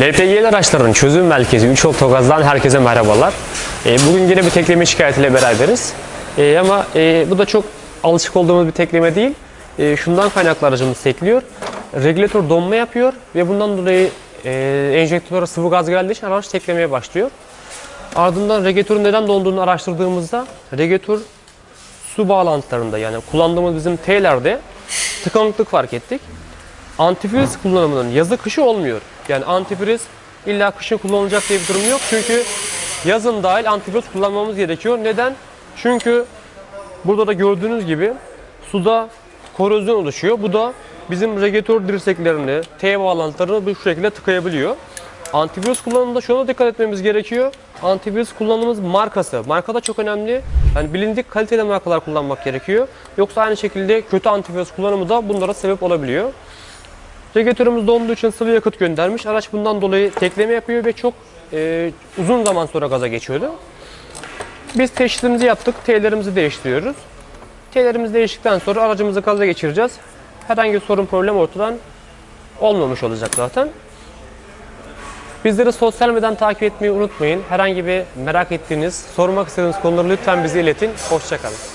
LPG'li araçların çözüm merkezi 3 Oktogaz'dan herkese merhabalar. E, bugün yine bir tekleme şikayetiyle beraberiz. E, ama e, bu da çok alışık olduğumuz bir tekleme değil. Şundan kaynaklı aracımız tekliyor. Regülatör donma yapıyor ve bundan dolayı e, enjektöre sıvı gaz geldiği için araç teklemeye başlıyor. Ardından regülatörün neden donduğunu araştırdığımızda regülatör su bağlantılarında yani kullandığımız bizim T'lerde tıkanıklık fark ettik. Antifriz kullanımının yazı kışı olmuyor. Yani antifriz illa kışın kullanılacak diye bir durum yok. Çünkü yazın dahil antifriz kullanmamız gerekiyor. Neden? Çünkü burada da gördüğünüz gibi suda korozyon oluşuyor. Bu da bizim regülatör dirseklerini, T bağlantılarını bu şekilde tıkayabiliyor. Antivirüs kullanımında şuna dikkat etmemiz gerekiyor. Antivirüs kullanımımız markası. Marka da çok önemli. Yani bilindik kaliteli markalar kullanmak gerekiyor. Yoksa aynı şekilde kötü antivirüs kullanımı da bunlara sebep olabiliyor. Regülatörümüz donduğu için sıvı yakıt göndermiş. Araç bundan dolayı tekleme yapıyor ve çok e, uzun zaman sonra gaza geçiyordu. Biz teşhisimizi yaptık. T'lerimizi değiştiriyoruz. T'lerimizi değiştikten sonra aracımızı gaza geçireceğiz. Herhangi bir sorun problem ortadan olmamış olacak zaten. Bizleri sosyal medyadan takip etmeyi unutmayın. Herhangi bir merak ettiğiniz, sormak istediğiniz konuları lütfen bize iletin. Hoşçakalın.